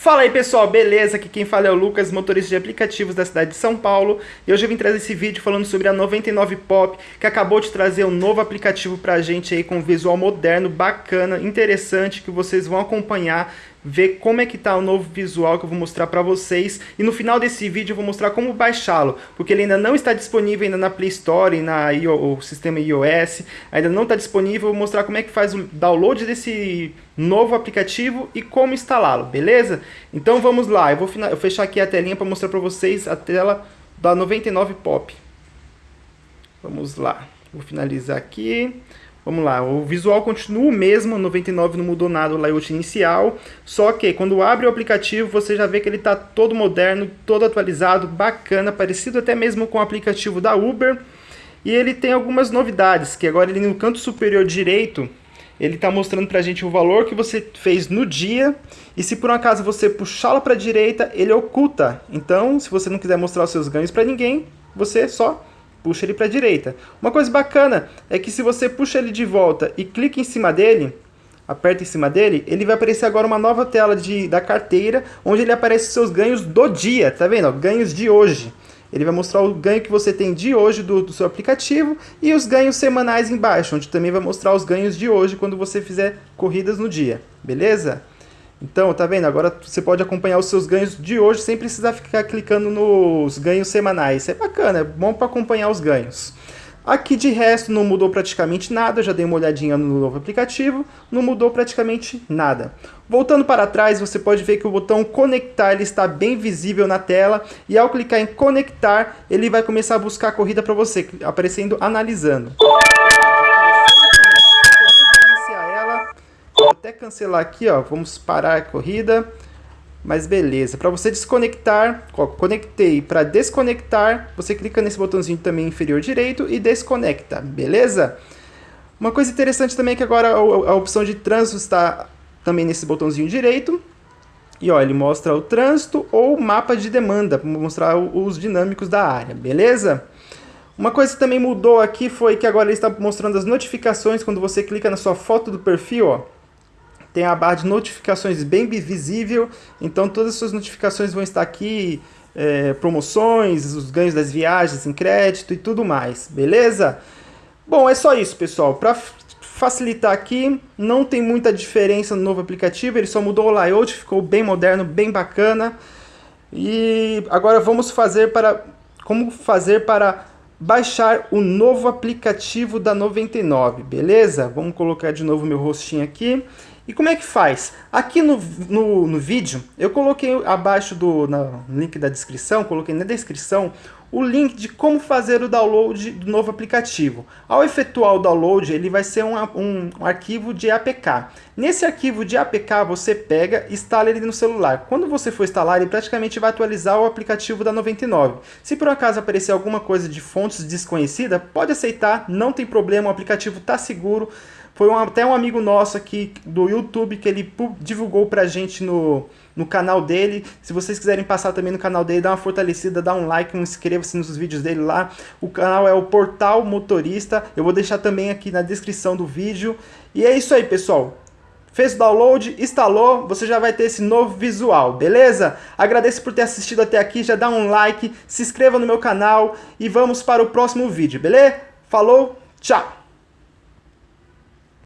Fala aí pessoal, beleza? Aqui quem fala é o Lucas, motorista de aplicativos da cidade de São Paulo e hoje eu vim trazer esse vídeo falando sobre a 99 Pop que acabou de trazer um novo aplicativo pra gente aí com visual moderno, bacana, interessante que vocês vão acompanhar ver como é que tá o novo visual que eu vou mostrar para vocês e no final desse vídeo eu vou mostrar como baixá-lo, porque ele ainda não está disponível ainda na Play Store e na o sistema iOS, ainda não está disponível, vou mostrar como é que faz o download desse novo aplicativo e como instalá-lo, beleza? Então vamos lá, eu vou eu fechar aqui a telinha para mostrar para vocês a tela da 99 Pop. Vamos lá, vou finalizar aqui. Vamos lá, o visual continua o mesmo, 99 não mudou nada o layout inicial, só que quando abre o aplicativo você já vê que ele está todo moderno, todo atualizado, bacana, parecido até mesmo com o aplicativo da Uber. E ele tem algumas novidades, que agora ele no canto superior direito, ele está mostrando para a gente o valor que você fez no dia, e se por um acaso você puxá-lo para a direita, ele oculta. Então, se você não quiser mostrar os seus ganhos para ninguém, você só puxa ele para a direita. Uma coisa bacana é que se você puxa ele de volta e clica em cima dele, aperta em cima dele, ele vai aparecer agora uma nova tela de, da carteira, onde ele aparece seus ganhos do dia, tá vendo? Ganhos de hoje. Ele vai mostrar o ganho que você tem de hoje do, do seu aplicativo e os ganhos semanais embaixo, onde também vai mostrar os ganhos de hoje quando você fizer corridas no dia, beleza? Então, tá vendo? Agora você pode acompanhar os seus ganhos de hoje sem precisar ficar clicando nos ganhos semanais. É bacana, é bom para acompanhar os ganhos. Aqui de resto não mudou praticamente nada, já dei uma olhadinha no novo aplicativo, não mudou praticamente nada. Voltando para trás, você pode ver que o botão conectar ele está bem visível na tela e ao clicar em conectar, ele vai começar a buscar a corrida para você, aparecendo analisando. Até cancelar aqui, ó. Vamos parar a corrida. Mas beleza. Para você desconectar, ó, conectei. Para desconectar, você clica nesse botãozinho também inferior direito e desconecta. Beleza? Uma coisa interessante também é que agora a opção de trânsito está também nesse botãozinho direito. E ó, ele mostra o trânsito ou mapa de demanda, para mostrar os dinâmicos da área, beleza? Uma coisa que também mudou aqui foi que agora ele está mostrando as notificações quando você clica na sua foto do perfil, ó tem a barra de notificações bem visível, então todas as suas notificações vão estar aqui, é, promoções, os ganhos das viagens em crédito e tudo mais, beleza? Bom, é só isso, pessoal. Para facilitar aqui, não tem muita diferença no novo aplicativo, ele só mudou o layout, ficou bem moderno, bem bacana. E agora vamos fazer para como fazer para baixar o novo aplicativo da 99, beleza? Vamos colocar de novo meu rostinho aqui. E como é que faz? Aqui no, no, no vídeo, eu coloquei abaixo do no link da descrição, coloquei na descrição, o link de como fazer o download do novo aplicativo. Ao efetuar o download, ele vai ser um, um, um, arquivo de APK. Nesse arquivo de APK, você pega e instala ele no celular. Quando você for instalar, ele praticamente vai atualizar o aplicativo da 99. Se por acaso aparecer alguma coisa de fontes desconhecida, pode aceitar, não tem problema, o aplicativo está seguro. Foi um, até um amigo nosso aqui do YouTube que ele divulgou pra gente no, no canal dele. Se vocês quiserem passar também no canal dele, dá uma fortalecida, dá um like, um inscreva-se nos vídeos dele lá. O canal é o Portal Motorista. Eu vou deixar também aqui na descrição do vídeo. E é isso aí, pessoal. Fez o download, instalou, você já vai ter esse novo visual, beleza? Agradeço por ter assistido até aqui, já dá um like, se inscreva no meu canal e vamos para o próximo vídeo, beleza? Falou, tchau!